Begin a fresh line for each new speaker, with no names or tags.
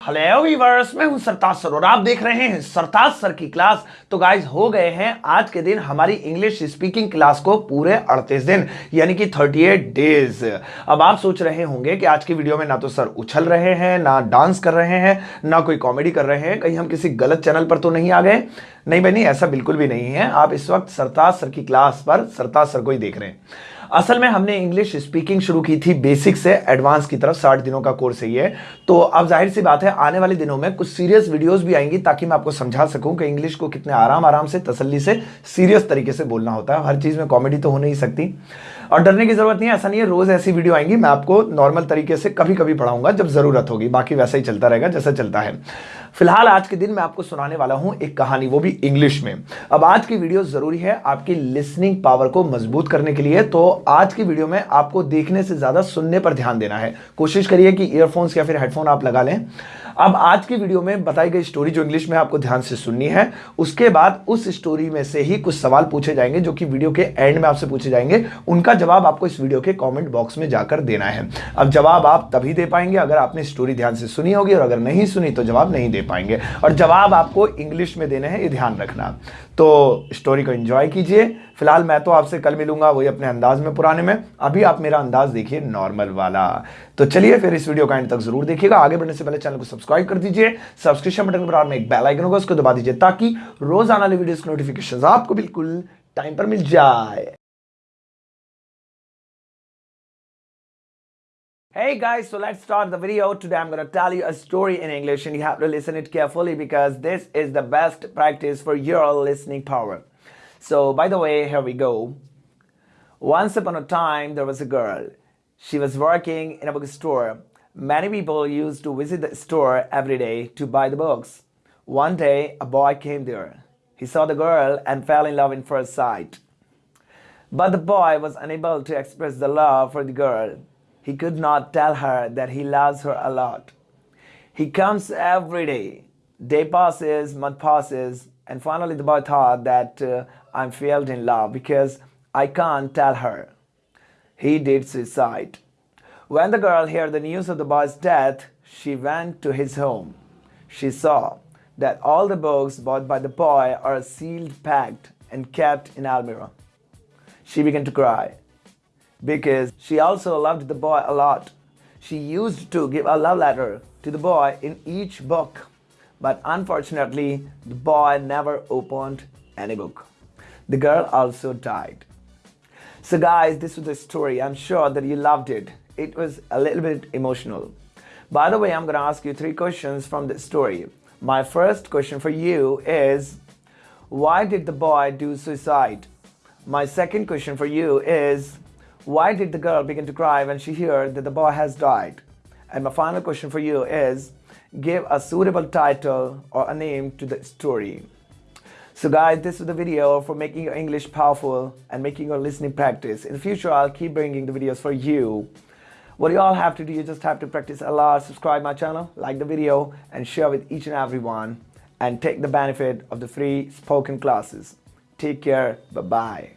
Hello viewers मैं हूँ सरताज sir और आप देख रहे हैं सरताज सर की क्लास। तो गाइज़ हो गए हैं आज के दिन हमारी इंग्लिश स्पीकिंग क्लास को पूरे 38 दिन, यानी कि 38 डेज़ अब आप सोच रहे होंगे कि आज की वीडियो में ना तो सर उछल रहे हैं, ना डांस कर रहे हैं, ना कोई कॉमेडी कर रहे हैं, कहीं हम किसी गलत चैनल पर तो नहीं आ गए। नहीं बनी ऐसा बिल्कुल भी नहीं है। आप इस वक्त सरताज सर की क्लास पर सरताज सर को ही देख रहे हैं। असल में हमने इंग्लिश स्पीकिंग शुरू की थी बेसिक से एडवांस की तरफ़, साठ दिनों का कोर्स है ये। तो अब ज़ाहिर सी बात है, आने वाले दिनों में कुछ सीरियस वीडियोस भी आएँगी ताकि मैं आपको समझा सकूँ कि इंग्लिश को कितने आराम आराम से, तसल्ली से सीरियस तरीके से बोलना होता है। हर चीज़ में कॉमेडी तो हो नहीं सकती। और डरने की ज़रूरत नहीं है, ऐसा नहीं है, रोज ऐसी वीडियो आएँगी, मैं आपको नॉर्मल तरीके से कभी कभी पढ़ाऊँगा, जब ज़रूरत होगी। बाकी वैसा ही चलता रहेगा, जैसा चलता है। फ़िलहाल आज के दिन मैं आपको सुनाने वाला हूँ एक कहानी, वो भी इंग्लिश में। अब आज की वीडियो ज़रूरी है आपकी लिसनिंग पावर को मज़बूत करने के लिए तो आज की वीडियो में आपको देखने से ज़्यादा सुनने पर ध्यान देना है। कोशिश करिए कि ईयरफोन्स या फिर हेडफोन आप लगा लें। अब आज की वीडियो में बताई गई स्टोरी जो इंग्लिश में आपको ध्यान से सुननी है, उसके बाद उस स्टोरी में से ही कुछ सवाल पूछे जाएँगे जो कि वीडियो के एंड में आपसे पूछे जाएँगे। उनका जवाब आपको इस वीडियो के कमेंट बॉक्स में जाकर देना है। अब जवाब आप तभी दे पाएँगे अगर आपने स्टोरी ध्यान से सुनी होगी और अगर नहीं सुनी तो जवाब नहीं दे पाएँगे। और जवाब आपको इंग्लिश में देने हैं, ये ध्यान रखना। तो स्टोरी को एंजॉय कीजिए। फ़िलहाल मैं तो आपसे कल मिलूँगा, वही अपने अंदाज में पुराने में। अभी आप मेरा अंदाज देखिए नॉर्मल वाला। तो चलिए फिर इस वीडियो का एंड तक ज़रूर देखिएगा आगे बढ़ने से पहले चैनल को सब्सक्राइब कर दीजिए सब्सक्रिप्शन बटन पर में एक बेल आइकन होगा उसको दबा दीजिए ताकि रोज आने वाली वीडियो की नोटिफिकेशन आपको बिल्कुल टाइम पर मिल जाए Hey guys, so let's start the video. Today I'm going to tell you a story in English and you have to listen it carefully because this is the best practice for your listening power. So by the way, here we go. Once upon a time, there was a girl. She was working in a bookstore. Many people used to visit the store every day to buy the books. One day, a boy came there. He saw the girl and fell in love in first sight. But the boy was unable to express the love for the girl he could not tell her that he loves her a lot. He comes every day. Day passes, month passes, and finally the boy thought that uh, I'm failed in love because I can't tell her. He did suicide. When the girl heard the news of the boy's death, she went to his home. She saw that all the books bought by the boy are sealed, packed, and kept in Almira. She began to cry because she also loved the boy a lot. She used to give a love letter to the boy in each book, but unfortunately, the boy never opened any book. The girl also died. So guys, this was the story. I'm sure that you loved it. It was a little bit emotional. By the way, I'm going to ask you three questions from the story. My first question for you is, why did the boy do suicide? My second question for you is, why did the girl begin to cry when she heard that the boy has died? And my final question for you is, give a suitable title or a name to the story. So guys, this is the video for making your English powerful and making your listening practice. In the future, I'll keep bringing the videos for you. What you all have to do, you just have to practice a lot, subscribe my channel, like the video, and share with each and everyone, and take the benefit of the free spoken classes. Take care. Bye-bye.